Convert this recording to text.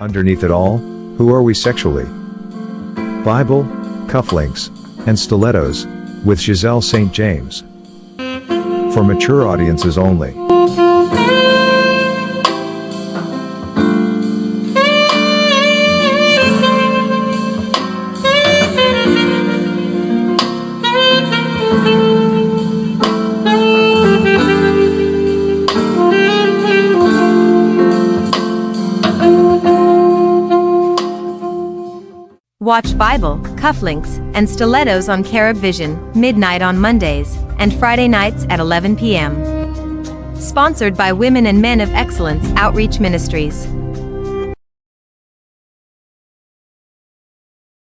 underneath it all, who are we sexually? Bible, cufflinks, and stilettos, with Giselle St. James. For mature audiences only. Watch Bible, cufflinks, and stilettos on Carib Vision, midnight on Mondays, and Friday nights at 11 p.m. Sponsored by Women and Men of Excellence Outreach Ministries.